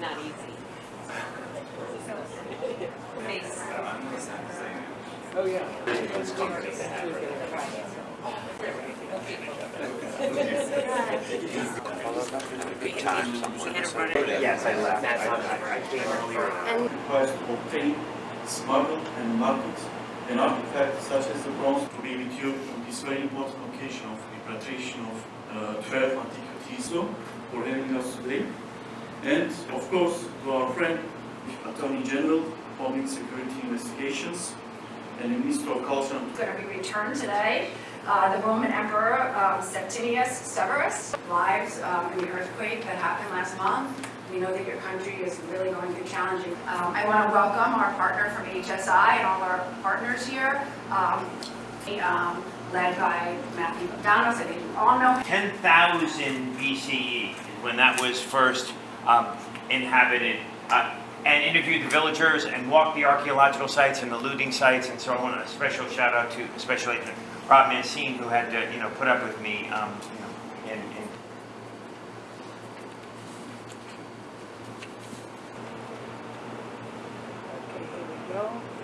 not easy. Face. Oh, yeah. Yes, I left. I I came earlier. And requires to obtain, smuggle, and market an artifact such as the bronze to be with you on this very important occasion of the repatriation of uh, 12 antiquities law for having us today. And of course, to our friend, Attorney General, Public Security Investigations, and the Minister of Culture and going to be returned today. Uh, The Roman Emperor um, Septimius Severus lives um, in the earthquake that happened last month. We know that your country is really going through challenging. Um, I want to welcome our partner from HSI and all our partners here, um, um, led by Matthew McDonough, so you all know 10,000 BCE is when that was first um, inhabited. Uh, and interviewed the villagers and walked the archaeological sites and the looting sites. And so I want a special shout out to especially to Rob Mancine who had to, you know, put up with me, um, you know, go.